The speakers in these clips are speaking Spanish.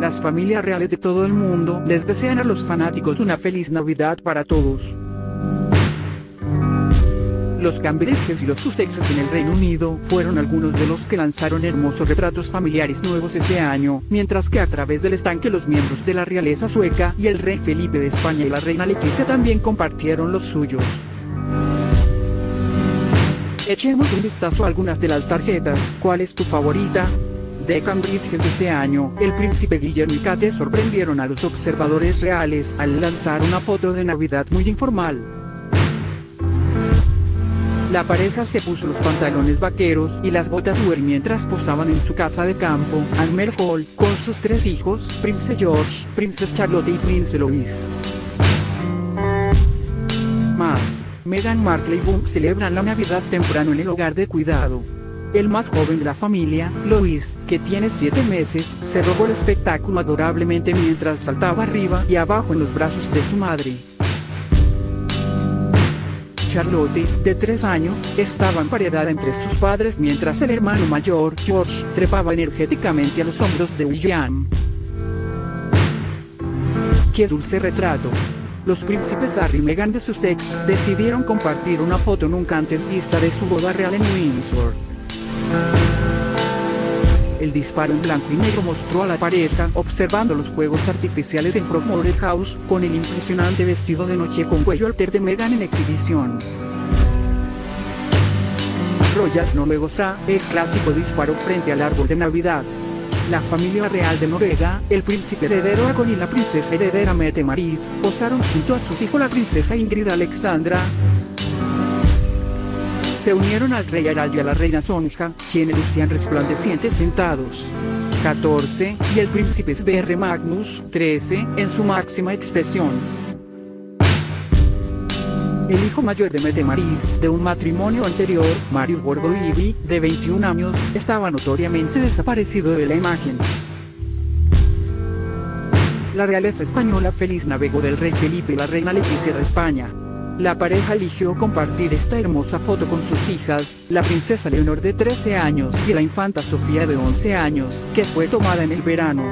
Las familias reales de todo el mundo les desean a los fanáticos una feliz Navidad para todos. Los Cambridges y los Sussexes en el Reino Unido fueron algunos de los que lanzaron hermosos retratos familiares nuevos este año, mientras que a través del estanque los miembros de la realeza sueca y el rey Felipe de España y la reina Leticia también compartieron los suyos. Echemos un vistazo a algunas de las tarjetas, ¿cuál es tu favorita? De Cambridge este año, el príncipe Guillermo y Kate sorprendieron a los observadores reales al lanzar una foto de Navidad muy informal. La pareja se puso los pantalones vaqueros y las botas Uer mientras posaban en su casa de campo, Almer Hall, con sus tres hijos, Prince George, Princess Charlotte y Prince Louis. Más, Meghan Markle y Boom celebran la Navidad temprano en el hogar de cuidado. El más joven de la familia, Louis, que tiene 7 meses, se robó el espectáculo adorablemente mientras saltaba arriba y abajo en los brazos de su madre. Charlotte, de 3 años, estaba emparedada entre sus padres mientras el hermano mayor, George, trepaba energéticamente a los hombros de William. ¡Qué dulce retrato! Los príncipes Harry y Meghan de Sussex decidieron compartir una foto nunca antes vista de su boda real en Windsor. El disparo en blanco y negro mostró a la pareja observando los fuegos artificiales en Frogmore House, con el impresionante vestido de noche con cuello alter de Meghan en exhibición. Royals Noruega, el clásico disparo frente al árbol de Navidad. La familia real de Noruega, el príncipe heredero Agon y la princesa heredera Mette Marit, posaron junto a sus hijos la princesa Ingrid Alexandra, se unieron al rey Harald y a la reina Sonja, quienes lucían resplandecientes sentados. 14, y el príncipe Sverre Magnus, 13, en su máxima expresión. El hijo mayor de Mette Marit, de un matrimonio anterior, Marius Borgoivi, de 21 años, estaba notoriamente desaparecido de la imagen. La realeza española feliz navegó del rey Felipe y la reina Leticia de España. La pareja eligió compartir esta hermosa foto con sus hijas, la princesa Leonor de 13 años y la infanta Sofía de 11 años, que fue tomada en el verano.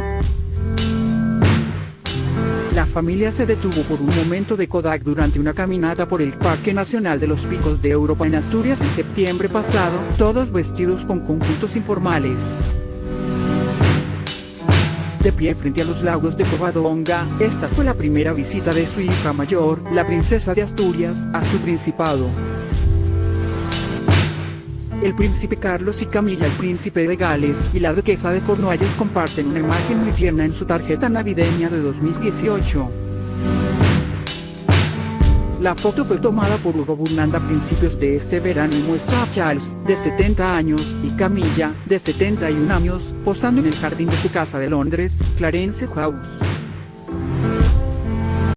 La familia se detuvo por un momento de Kodak durante una caminata por el Parque Nacional de los Picos de Europa en Asturias en septiembre pasado, todos vestidos con conjuntos informales de pie frente a los lagos de Covadonga, esta fue la primera visita de su hija mayor, la princesa de Asturias, a su principado. El príncipe Carlos y Camilla, el príncipe de Gales y la duquesa de Cornualles comparten una imagen muy tierna en su tarjeta navideña de 2018. La foto fue tomada por Hugo Burnanda a principios de este verano y muestra a Charles, de 70 años, y Camilla, de 71 años, posando en el jardín de su casa de Londres, Clarence House.